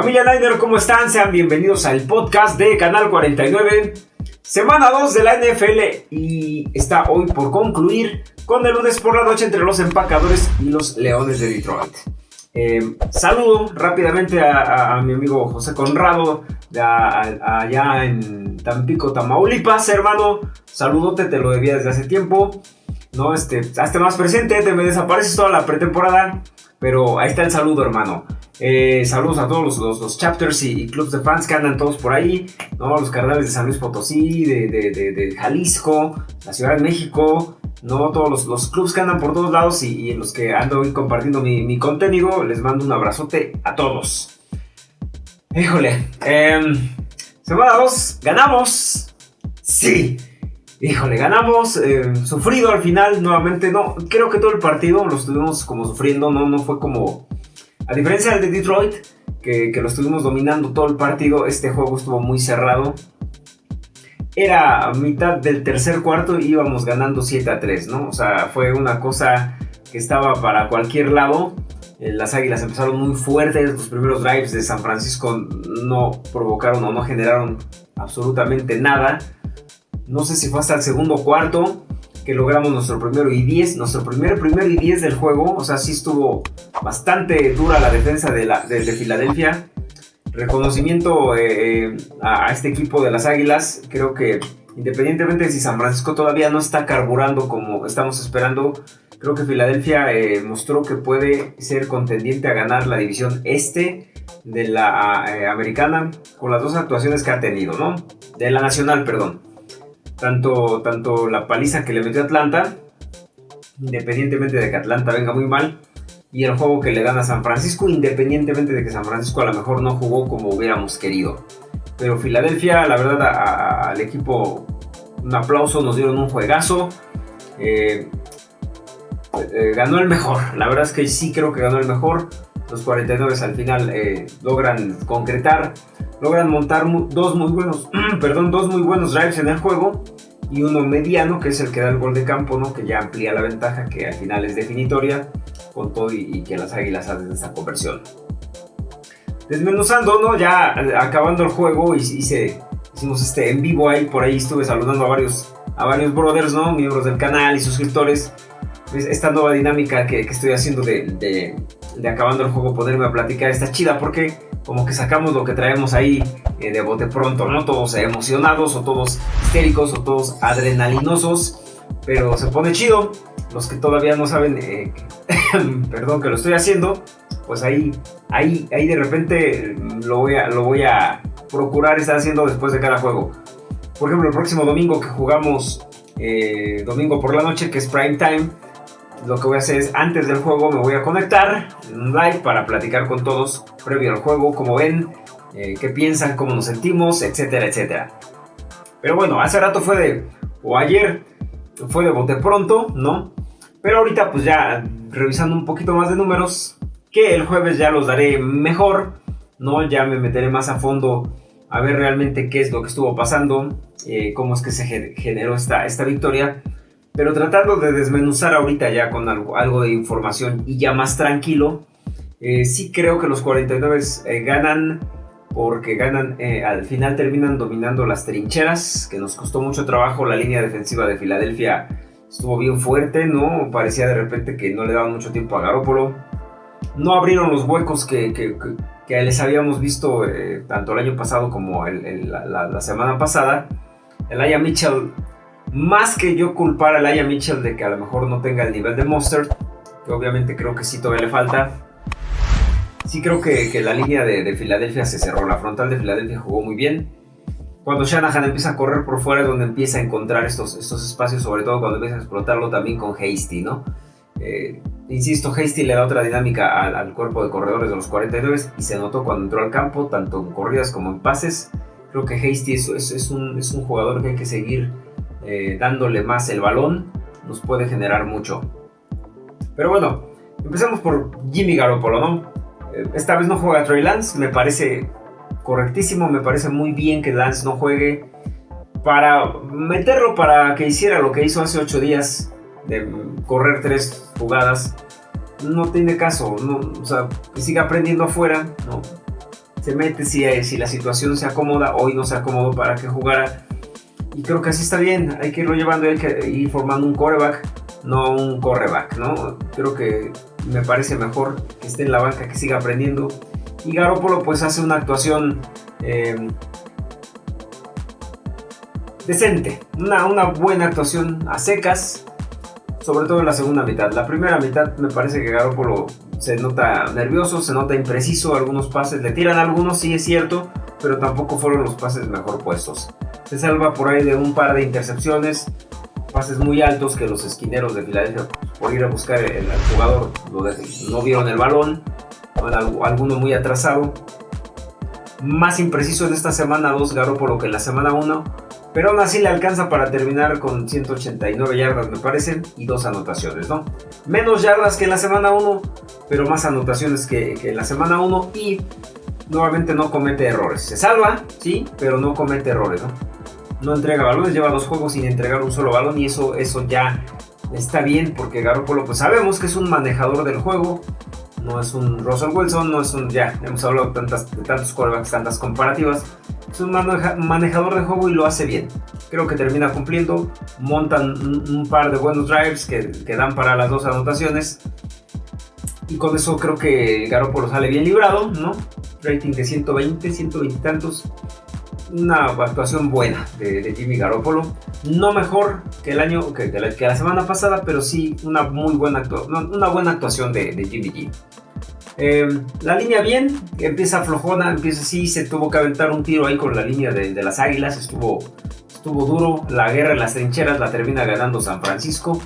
Familia Niner, ¿cómo están? Sean bienvenidos al podcast de Canal 49. Semana 2 de la NFL y está hoy por concluir con el lunes por la noche entre los empacadores y los Leones de Detroit. Eh, saludo rápidamente a, mi amigo José Conrado, allá en Tampico, Tamaulipas, hermano. Saludote, te lo debía desde hace tiempo. No, este, hazte más presente, te me desapareces toda la pretemporada. Pero ahí está el saludo, hermano. Eh, saludos a todos los, chapters y, clubs de fans que andan todos por ahí, ¿no? Los carnales de San Luis Potosí, de, Jalisco, la Ciudad de México, ¿no? Todos los, clubs que andan por todos lados y, los que ando hoy compartiendo mi, contenido, les mando un abrazote a todos. Híjole, em, semana 2, ganamos. Sí. Híjole, ganamos, em, sufrido al final, nuevamente, no, creo que todo el partido lo estuvimos como sufriendo, no, no fue como a diferencia del de Detroit, que, lo estuvimos dominando todo el partido, este juego estuvo muy cerrado. Era mitad del tercer cuarto y íbamos ganando 7 a 3, ¿no? O sea, fue una cosa que estaba para cualquier lado. Eh, las águilas empezaron muy fuertes, los primeros drives de San Francisco no provocaron o no generaron absolutamente nada. No sé si fue hasta el segundo cuarto que logramos nuestro primero y 10, nuestro primer primero y 10 del juego, o sea, sí estuvo bastante dura la defensa de, la, de, Filadelfia. Reconocimiento eh, eh, a, este equipo de las Águilas, creo que independientemente de si San Francisco todavía no está carburando como estamos esperando, creo que Filadelfia eh, mostró que puede ser contendiente a ganar la división este de la americana con las dos actuaciones que ha tenido, ¿no? De la nacional, perdón tanto, tanto la paliza que le metió Atlanta, independientemente de que Atlanta venga muy mal, y el juego que le gana a San Francisco, independientemente de que San Francisco a lo mejor no jugó como hubiéramos querido. Pero Filadelfia, la verdad, al equipo un aplauso, nos dieron un juegazo. Eh, eh, ganó el mejor, la verdad es que sí creo que ganó el mejor. Los 49 al final eh, logran concretar logran montar dos muy buenos, perdón, dos muy buenos drives en el juego y uno mediano que es el que da el gol de campo, ¿no? Que ya amplía la ventaja que al final es definitoria con todo y, que las Águilas hacen esta conversión. Desmenuzando, ¿no? Ya acabando el juego hice, hicimos este en vivo ahí, por ahí estuve saludando a varios, a varios brothers, ¿no? Miembros del canal y suscriptores. Pues, esta nueva dinámica que, estoy haciendo de, de acabando el juego ponerme a platicar está chida porque como que sacamos lo que traemos ahí eh, de bote pronto, ¿no? Todos emocionados o todos histéricos o todos adrenalinosos, pero se pone chido. Los que todavía no saben, eh, perdón que lo estoy haciendo, pues ahí, ahí, ahí de repente lo voy, a, lo voy a procurar estar haciendo después de cada juego. Por ejemplo, el próximo domingo que jugamos, eh, domingo por la noche, que es prime time, lo que voy a hacer es antes del juego me voy a conectar en un live para platicar con todos previo al juego, como ven, eh, qué piensan, cómo nos sentimos, etcétera, etcétera. Pero bueno, hace rato fue de, o ayer fue de bote pronto, ¿no? Pero ahorita pues ya revisando un poquito más de números, que el jueves ya los daré mejor, ¿no? Ya me meteré más a fondo a ver realmente qué es lo que estuvo pasando, eh, cómo es que se generó esta, esta victoria pero tratando de desmenuzar ahorita ya con algo, de información y ya más tranquilo, eh, sí creo que los 49 eh, ganan porque ganan, eh, al final terminan dominando las trincheras, que nos costó mucho trabajo la línea defensiva de Filadelfia. Estuvo bien fuerte, ¿no? Parecía de repente que no le daban mucho tiempo a Garópolo. No abrieron los huecos que, que, les habíamos visto tanto el año pasado como la, la, semana pasada. El Aya Mitchell más que yo culpar a Laia Mitchell de que a lo mejor no tenga el nivel de Monster, que obviamente creo que sí todavía le falta. Sí creo que, la línea de, Filadelfia se cerró, la frontal de Filadelfia jugó muy bien. Cuando Shanahan empieza a correr por fuera es donde empieza a encontrar estos, estos espacios, sobre todo cuando empieza a explotarlo también con Hasty, ¿no? Eh, insisto, Hasty le da otra dinámica al, cuerpo de corredores de los 49 y se notó cuando entró al campo, tanto en corridas como en pases. Creo que Hasty es, un, es un jugador que hay que seguir eh, dándole más el balón, nos puede generar mucho. Pero bueno, empecemos por Jimmy Garoppolo, ¿no? Eh, esta vez no juega Trey Lance, me parece correctísimo, me parece muy bien que Lance no juegue. Para meterlo para que hiciera lo que hizo hace 8 días, de correr tres jugadas, no tiene caso, no, o sea, que siga aprendiendo afuera, ¿no? se mete si, si la situación se acomoda. Hoy no se acomodó para que jugara. Y creo que así está bien. Hay que irlo llevando, ir formando un coreback, no un correback, ¿no? Creo que me parece mejor que esté en la banca, que siga aprendiendo. Y Garoppolo pues hace una actuación eh, decente, una, una buena actuación a secas, sobre todo en la segunda mitad. La primera mitad me parece que Garoppolo se nota nervioso, se nota impreciso, algunos pases le tiran algunos, sí es cierto, pero tampoco fueron los pases mejor puestos. Se salva por ahí de un par de intercepciones, pases muy altos que los esquineros de Filadelfia, por ir a buscar el, jugador, no vieron el balón, alguno muy atrasado. Más impreciso en esta semana 2 Garoppolo que en la semana 1 pero aún así le alcanza para terminar con 189 yardas, me parecen, y dos anotaciones, ¿no? Menos yardas que en la semana 1, pero más anotaciones que, en la semana 1 y nuevamente no comete errores. Se salva, sí, pero no comete errores, ¿no? No entrega balones, lleva dos juegos sin entregar un solo balón y eso, eso ya está bien porque Garoppolo pues sabemos que es un manejador del juego, no es un Russell Wilson, no es un, ya, hemos hablado de, tantas, de tantos quarterbacks, tantas comparativas, es un manejador de juego y lo hace bien. Creo que termina cumpliendo, montan un, par de buenos drives que, que, dan para las dos anotaciones. Y con eso creo que Garoppolo sale bien librado, ¿no? Rating de 120, 120 y tantos. Una actuación buena de, Jimmy Garoppolo. No mejor que el año, que, la, semana pasada, pero sí una muy buena, una buena actuación de, de Jimmy G. Em, la línea bien, empieza flojona, empieza así, se tuvo que aventar un tiro ahí con la línea de, las águilas, estuvo, estuvo duro, la guerra en las trincheras la termina ganando San Francisco,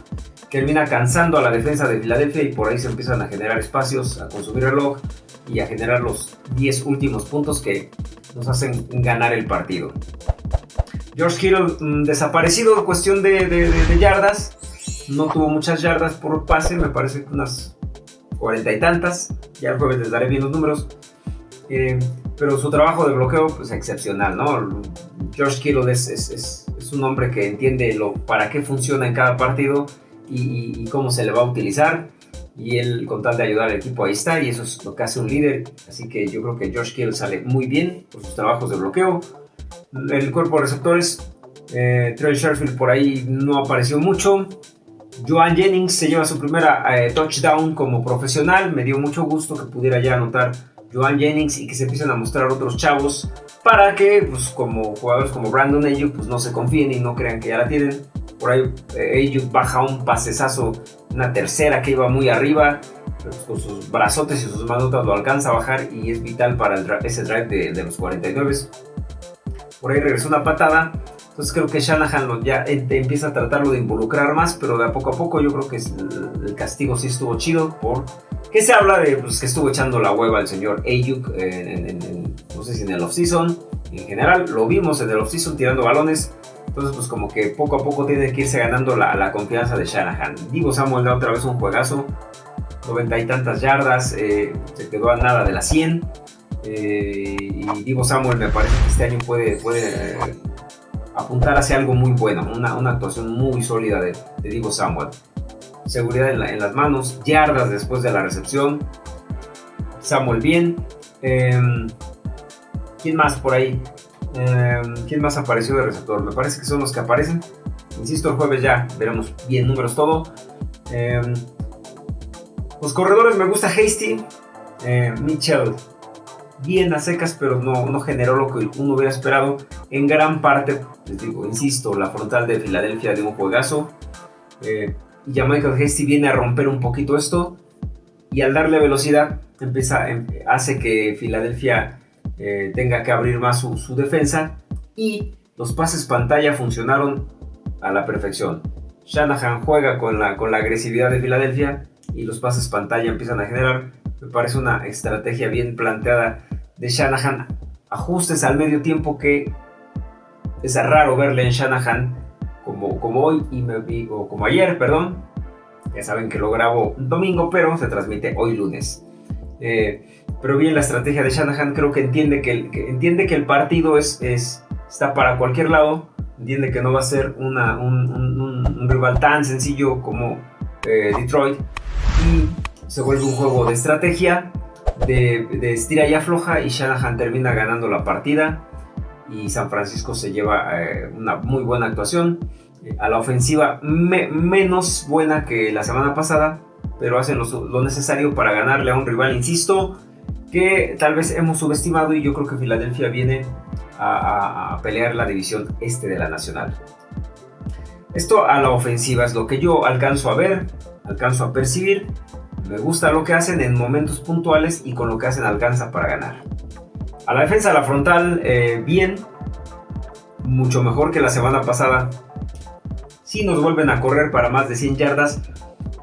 termina cansando a la defensa de Filadelfia y por ahí se empiezan a generar espacios, a consumir reloj y a generar los 10 últimos puntos que nos hacen ganar el partido. George Kittle mm, desaparecido cuestión de, yardas, no tuvo muchas yardas por pase, me parece unas cuarenta y tantas. Ya el jueves les daré bien los números. Eh, pero su trabajo de bloqueo es pues, excepcional, ¿no? George Kittle es, es, es, un hombre que entiende lo, para qué funciona en cada partido y, cómo se le va a utilizar. Y él, con tal de ayudar al equipo, ahí está. Y eso es lo que hace un líder. Así que yo creo que George Kittle sale muy bien por sus trabajos de bloqueo. El cuerpo de receptores, eh, Trey Sherfield por ahí no apareció mucho. Joan Jennings se lleva su primera eh, touchdown como profesional. Me dio mucho gusto que pudiera ya anotar Joan Jennings y que se empiecen a mostrar otros chavos para que, pues, como jugadores como Brandon Ayuk, pues no se confíen y no crean que ya la tienen. Por ahí eh, Ayuk baja un pasesazo, una tercera que iba muy arriba, pues, con sus brazotes y sus manotas lo alcanza a bajar y es vital para ese drive de, de los 49. Por ahí regresó una patada entonces creo que Shanahan ya empieza a tratarlo de involucrar más, pero de a poco a poco yo creo que el, castigo sí estuvo chido por que se habla de pues, que estuvo echando la hueva al señor Ayuk en, no sé si en el offseason, en general lo vimos en el offseason tirando balones, entonces pues como que poco a poco tiene que irse ganando la, confianza de Shanahan. Divo Samuel da otra vez un juegazo, noventa y tantas yardas, eh, se quedó a nada de la 100. Eh, y Divo Samuel me parece que este año puede, puede apuntar hacia algo muy bueno, una, una actuación muy sólida de, de Samuel. Seguridad en, las manos, yardas después de la recepción. Samuel bien. Em, ¿Quién más por ahí? Em, ¿Quién más apareció de receptor? Me parece que son los que aparecen. Insisto, el jueves ya veremos bien números todo. Em, los corredores me gusta Hasty, Mitchell bien a secas, pero no, no generó lo que uno hubiera esperado. En gran parte, les digo, insisto, la frontal de Filadelfia de un juegazo. Eh, ya Michael Hasty viene a romper un poquito esto. Y al darle velocidad, empieza, em, hace que Filadelfia eh, tenga que abrir más su, defensa. Y los pases pantalla funcionaron a la perfección. Shanahan juega con la, con la agresividad de Filadelfia y los pases pantalla empiezan a generar. Me parece una estrategia bien planteada de Shanahan, ajustes al medio tiempo que es raro verle en Shanahan como, como hoy y me, o como ayer, perdón. Ya saben que lo grabo domingo, pero se transmite hoy lunes. Eh, pero bien la estrategia de Shanahan, creo que entiende que el, entiende que el partido es, es, está para cualquier lado, entiende que no va a ser una, un, rival tan sencillo como eh, Detroit y se vuelve un juego de estrategia de, de estira y afloja y Shanahan termina ganando la partida y San Francisco se lleva eh, una muy buena actuación. Eh, a la ofensiva menos buena que la semana pasada, pero hacen lo, necesario para ganarle a un rival, insisto, que tal vez hemos subestimado y yo creo que Filadelfia viene a, a pelear la división este de la Nacional. Esto a la ofensiva es lo que yo alcanzo a ver, alcanzo a percibir. Me gusta lo que hacen en momentos puntuales y con lo que hacen alcanza para ganar. A la defensa, la frontal, eh, bien. Mucho mejor que la semana pasada. Sí nos vuelven a correr para más de 100 yardas,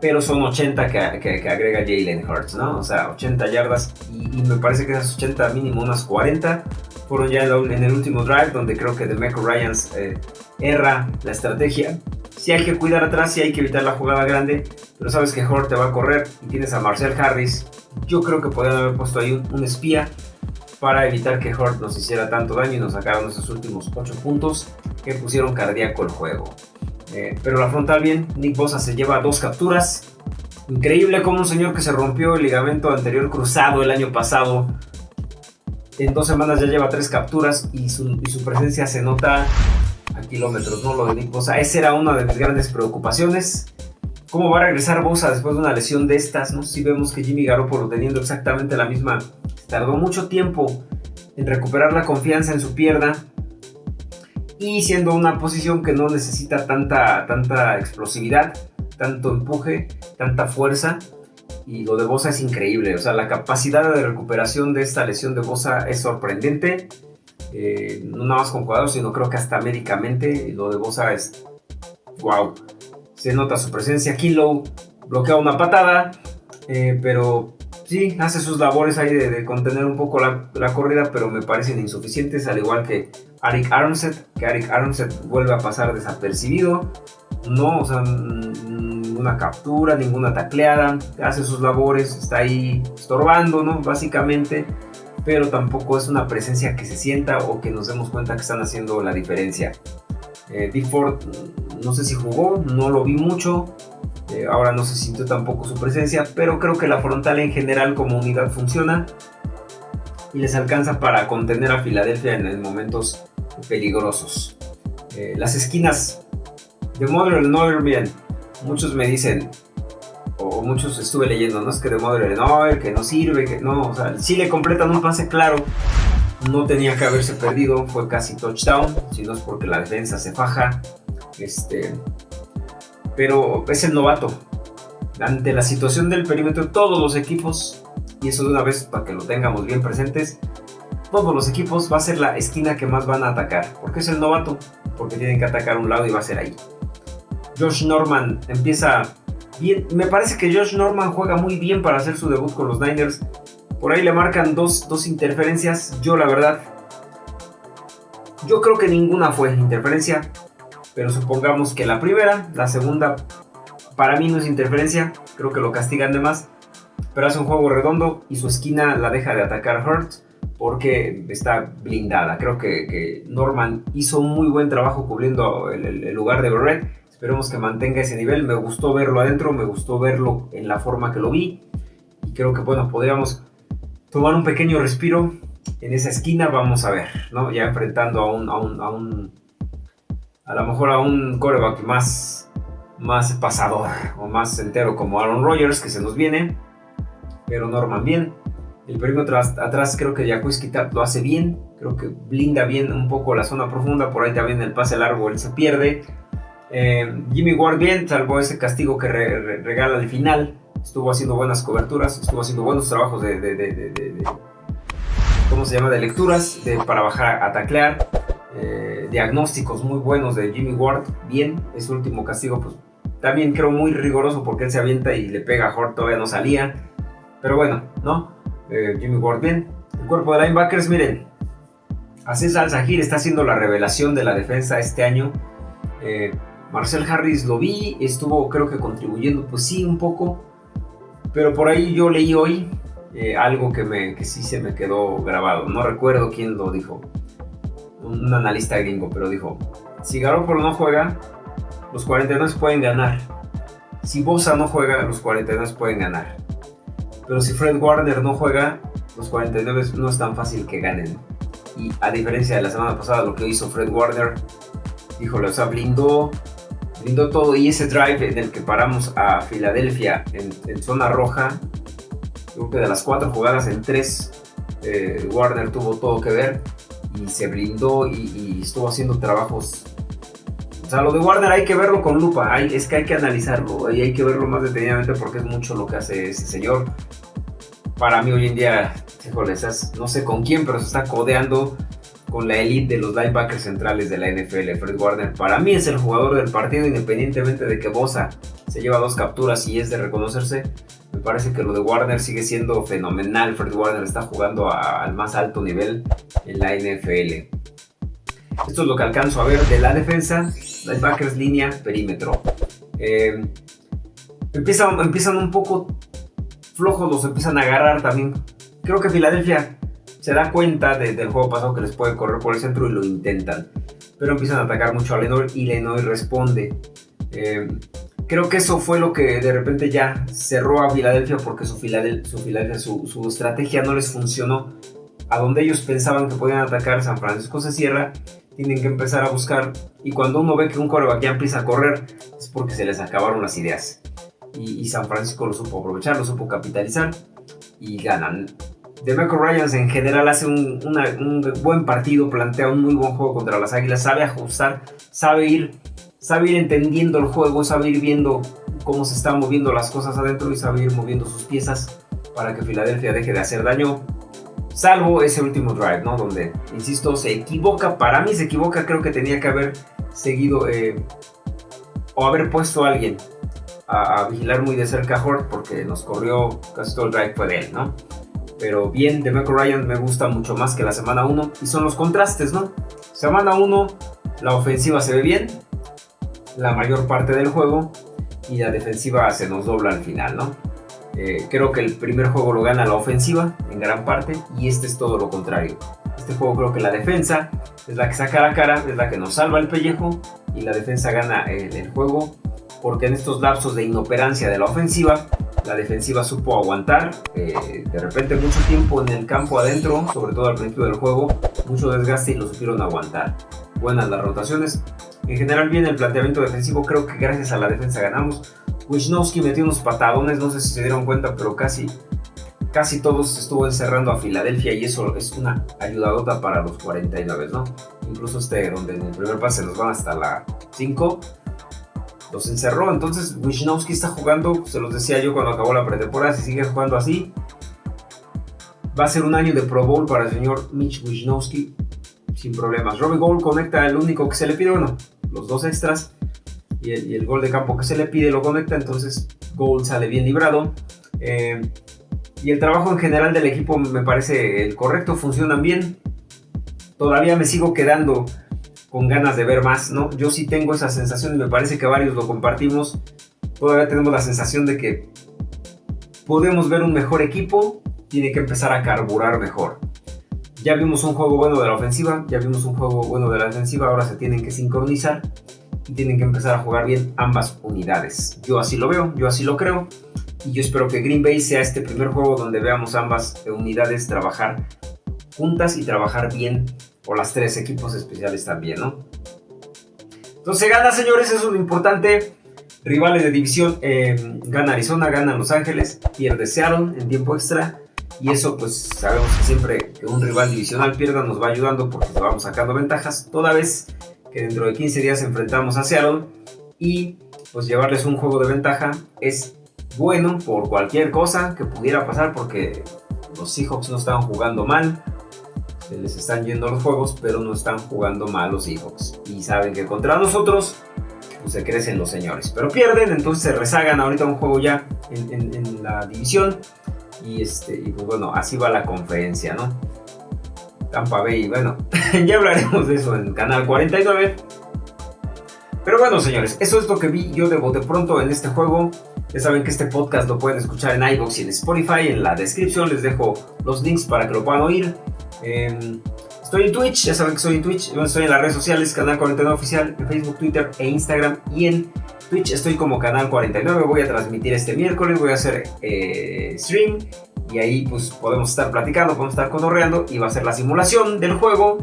pero son 80 que, agrega Jalen Hurts, ¿no? O sea, 80 yardas y, me parece que esas 80 mínimo unas 40 fueron ya en el último drive donde creo que Demeco Ryans eh, erra la estrategia. Si hay que cuidar atrás, si hay que evitar la jugada grande, pero sabes que Hurts te va a correr y tienes a Marcel Harris. Yo creo que podrían haber puesto ahí un espía para evitar que Hurt nos hiciera tanto daño y nos sacaron esos últimos 8 puntos que pusieron cardíaco el juego. Eh, pero la frontal bien, Nick Bosa se lleva dos capturas. Increíble como un señor que se rompió el ligamento anterior cruzado el año pasado. En dos semanas ya lleva tres capturas y su, presencia se nota a kilómetros, ¿no? Lo de Nick Bosa. Esa era una de mis grandes preocupaciones. ¿Cómo va a regresar Bosa después de una lesión de estas? ¿no? Si vemos que Jimmy Garoppolo teniendo exactamente la misma Tardó mucho tiempo en recuperar la confianza en su pierna y siendo una posición que no necesita tanta, tanta explosividad, tanto empuje, tanta fuerza. Y lo de Bosa es increíble, o sea, la capacidad de recuperación de esta lesión de Bosa es sorprendente. Eh, no nada más con cuadros, sino creo que hasta médicamente lo de Bosa es wow. Se nota su presencia. Kilo bloquea una patada, eh, pero sí, hace sus labores ahí de, contener un poco la, corrida, pero me parecen insuficientes, al igual que Arik Armstead, que Arik Armstead vuelve a pasar desapercibido, no, o sea, ninguna captura, ninguna tacleada, hace sus labores, está ahí estorbando, ¿no? Básicamente, pero tampoco es una presencia que se sienta o que nos demos cuenta que están haciendo la diferencia. Eh, no sé si jugó, no lo vi mucho, eh, ahora no se sintió tampoco su presencia, pero creo que la frontal en general como unidad funciona y les alcanza para contener a Filadelfia en, momentos peligrosos. Eh, las esquinas de Modern no bien. Muchos me dicen, muchos estuve leyendo, no es que de Modern no, que no sirve, que no, o sea, si le completan un pase claro, no tenía que haberse perdido, fue casi touchdown, si no es porque la defensa se faja. Este, pero es el novato. Ante la situación del perímetro, todos los equipos, y eso de una vez para que lo tengamos bien presentes, todos los equipos va a ser la esquina que más van a atacar. Porque es el novato, porque tienen que atacar un lado y va a ser ahí. Josh Norman empieza bien. Me parece que Josh Norman juega muy bien para hacer su debut con los Niners. Por ahí le marcan dos, dos interferencias. Yo la verdad, yo creo que ninguna fue interferencia pero supongamos que la primera, la segunda, para mí no es interferencia, creo que lo castigan de más, pero hace un juego redondo y su esquina la deja de atacar Hurt porque está blindada. Creo que, Norman hizo un muy buen trabajo cubriendo el, lugar de Barrett. Esperemos que mantenga ese nivel. Me gustó verlo adentro, me gustó verlo en la forma que lo vi. Y creo que, bueno, podríamos tomar un pequeño respiro en esa esquina. Vamos a ver, ¿no? Ya enfrentando a un, a un a lo mejor a un coreback más, más pasador o más entero como Aaron Rodgers que se nos viene, pero Norman bien. El perímetro atrás creo que Jacques Kitat lo hace bien, creo que blinda bien un poco la zona profunda, por ahí también el pase largo él se pierde. Eh, Jimmy Ward bien, salvo ese castigo que regala al final, estuvo haciendo buenas coberturas, estuvo haciendo buenos trabajos de, ¿cómo se llama? De lecturas para bajar a taclear. Eh, diagnósticos muy buenos de Jimmy Ward, bien, ese último castigo pues también creo muy riguroso porque él se avienta y le pega a Hort, todavía no salía, pero bueno, ¿no? Eh, Jimmy Ward bien. El cuerpo de linebackers, miren, Aziz Al-Zahir está haciendo la revelación de la defensa este año. Marcel Harris lo vi, estuvo creo que contribuyendo, pues sí, un poco, pero por ahí yo leí hoy algo que, me, que sí se me quedó grabado, no recuerdo quién lo dijo un analista gringo, pero dijo, si Garoppolo no juega, los 49 pueden ganar. Si Bosa no juega, los 49 pueden ganar. Pero si Fred Warner no juega, los 49 no es tan fácil que ganen. Y a diferencia de la semana pasada, lo que hizo Fred Warner, híjole, o sea, blindó, blindó todo. Y ese drive en el que paramos a Filadelfia en, zona roja, creo que de las cuatro jugadas en tres, eh, Warner tuvo todo que ver y se blindó y, estuvo haciendo trabajos. O sea, lo de Warner hay que verlo con lupa, hay, es que hay que analizarlo y hay que verlo más detenidamente porque es mucho lo que hace ese señor. Para mí hoy en día híjole, no sé con quién, pero se está codeando con la elite de los linebackers centrales de la NFL, Fred Warner. Para mí es el jugador del partido, independientemente de que Bosa se lleva dos capturas y es de reconocerse. Me parece que lo de Warner sigue siendo fenomenal. Fred Warner está jugando al más alto nivel en la NFL. Esto es lo que alcanzo a ver de la defensa. Linebackers, línea, perímetro. Eh, empiezan, empiezan un poco flojos, los empiezan a agarrar también creo que Filadelfia se da cuenta del juego pasado que les puede correr por el centro y lo intentan. Pero empiezan a atacar mucho a Lenoir y Lenoir responde. Eh, creo que eso fue lo que de repente ya cerró a Filadelfia porque su, Filadelfia, su, estrategia no les funcionó. A donde ellos pensaban que podían atacar, San Francisco se cierra, tienen que empezar a buscar. Y cuando uno ve que un coreback ya empieza a correr, es porque se les acabaron las ideas. Y, y San Francisco lo supo aprovechar, lo supo capitalizar y ganan. DeMarco Ryans en general hace un, buen partido, plantea un muy buen juego contra las Águilas, sabe ajustar, sabe ir, sabe ir entendiendo el juego, sabe ir viendo cómo se están moviendo las cosas adentro y sabe ir moviendo sus piezas para que Filadelfia deje de hacer daño. Salvo ese último drive, ¿no? Donde, insisto, se equivoca. Para mí se equivoca, creo que tenía que haber seguido eh, o haber puesto a alguien a, vigilar muy de cerca a Hort porque nos corrió casi todo el drive fue de él, ¿no? Pero bien, de Michael Ryan me gusta mucho más que la semana 1 y son los contrastes, ¿no? Semana 1, la ofensiva se ve bien, la mayor parte del juego y la defensiva se nos dobla al final, ¿no? Eh, creo que el primer juego lo gana la ofensiva en gran parte y este es todo lo contrario. Este juego creo que la defensa es la que saca la cara, es la que nos salva el pellejo y la defensa gana el, el juego porque en estos lapsos de inoperancia de la ofensiva la defensiva supo aguantar. Eh, de repente mucho tiempo en el campo adentro, sobre todo al principio del juego, mucho desgaste y lo supieron aguantar. Buenas las rotaciones. En general bien el planteamiento defensivo, creo que gracias a la defensa ganamos. Wisnowski metió unos patadones, no sé si se dieron cuenta, pero casi, casi todos estuvo encerrando a Filadelfia y eso es una ayudadota para los 49, ¿no? Incluso este, donde en el primer pase nos van hasta la 5, los encerró. Entonces Wisnowski está jugando, se los decía yo cuando acabó la pretemporada, si sigue jugando así, va a ser un año de Pro Bowl para el señor Mitch Wisnowski sin problemas. Robbie Gold conecta el único que se le pide, bueno, los dos extras y el, gol de campo que se le pide lo conecta, entonces Gold sale bien librado. Eh, y el trabajo en general del equipo me parece el correcto, funcionan bien. Todavía me sigo quedando con ganas de ver más, ¿no? Yo sí tengo esa sensación y me parece que varios lo compartimos. Todavía tenemos la sensación de que podemos ver un mejor equipo, tiene que empezar a carburar mejor. Ya vimos un juego bueno de la ofensiva, ya vimos un juego bueno de la defensiva, ahora se tienen que sincronizar y tienen que empezar a jugar bien ambas unidades. Yo así lo veo, yo así lo creo y yo espero que Green Bay sea este primer juego donde veamos ambas unidades trabajar juntas y trabajar bien o las tres equipos especiales también, ¿no? Entonces gana, señores, eso es lo importante. Rivales de división, eh, gana Arizona, gana Los Ángeles, pierde Seattle en tiempo extra. Y eso pues sabemos que siempre que un rival divisional pierda nos va ayudando porque vamos sacando ventajas. Toda vez que dentro de 15 días enfrentamos a Seattle y pues llevarles un juego de ventaja es bueno por cualquier cosa que pudiera pasar porque los Seahawks no estaban jugando mal, se les están yendo los juegos, pero no están jugando mal los Seahawks. Y saben que contra nosotros pues, se crecen los señores. Pero pierden, entonces se rezagan ahorita un juego ya en, la división. Y, este, y pues bueno, así va la conferencia, ¿no? Tampa Bay, bueno, ya hablaremos de eso en Canal 49. Pero bueno, señores, eso es lo que vi yo de bote pronto en este juego. Ya saben que este podcast lo pueden escuchar en iVoox y en Spotify. En la descripción les dejo los links para que lo puedan oír. Em, estoy en Twitch, ya saben que estoy en Twitch. Estoy en las redes sociales, Canal 49 Oficial, en Facebook, Twitter e Instagram y en Twitch estoy como Canal 49, voy a transmitir este miércoles, voy a hacer eh, stream y ahí pues podemos estar platicando, podemos estar cotorreando y va a ser la simulación del juego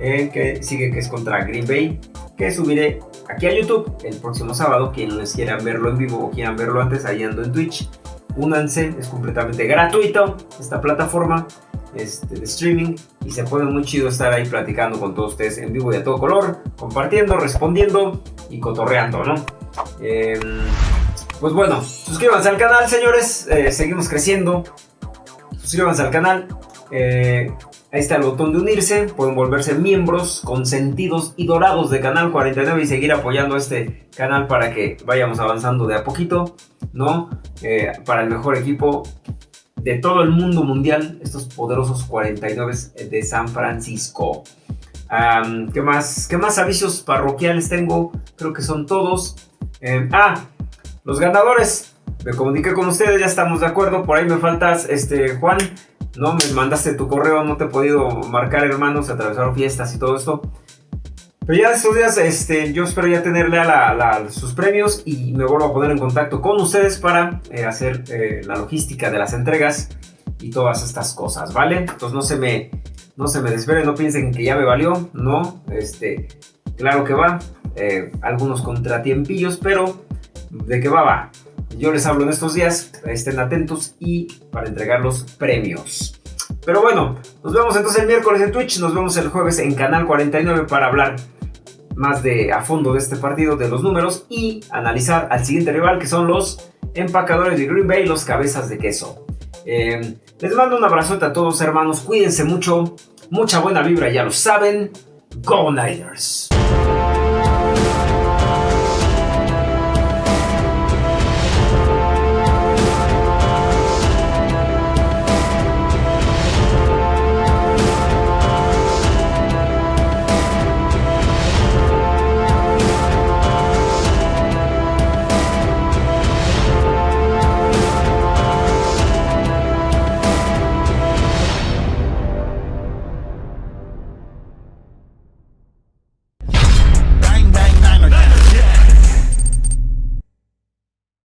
eh, que sigue que es contra Green Bay que subiré aquí a YouTube el próximo sábado. Quienes quieran verlo en vivo o quieran verlo antes, ahí ando en Twitch. Únanse, es completamente gratuito esta plataforma este, de streaming y se pone muy chido estar ahí platicando con todos ustedes en vivo y a todo color, compartiendo, respondiendo y cotorreando, ¿no? Em, pues bueno, suscríbanse al canal, señores. Eh, seguimos creciendo. Suscríbanse al canal. Eh, ahí está el botón de unirse. Pueden volverse miembros consentidos y dorados de Canal 49 y seguir apoyando este canal para que vayamos avanzando de a poquito, ¿no? Eh, para el mejor equipo de todo el mundo mundial, estos poderosos 49 de San Francisco. ¿qué, más, ¿Qué más avisos parroquiales tengo? Creo que son todos. Em, ah, los ganadores. Me comuniqué con ustedes, ya estamos de acuerdo. Por ahí me faltas, este, Juan. No me mandaste tu correo, no te he podido marcar, hermanos. Se atravesaron fiestas y todo esto. Pero ya estos días, este, yo espero ya tenerle a sus premios y me vuelvo a poner en contacto con ustedes para eh, hacer eh, la logística de las entregas y todas estas cosas, ¿vale? Entonces no se me, no se me desesperen, no piensen que ya me valió, no, este, claro que va, eh, algunos contratiempillos, pero de qué va, va. Yo les hablo en estos días, estén atentos y para entregar los premios. Pero bueno, nos vemos entonces el miércoles en Twitch, nos vemos el jueves en Canal 49 para hablar más de a fondo de este partido, de los números y analizar al siguiente rival que son los empacadores de Green Bay, los cabezas de queso. Eh, les mando un abrazote a todos hermanos, cuídense mucho, mucha buena vibra, ya lo saben. Go Niners.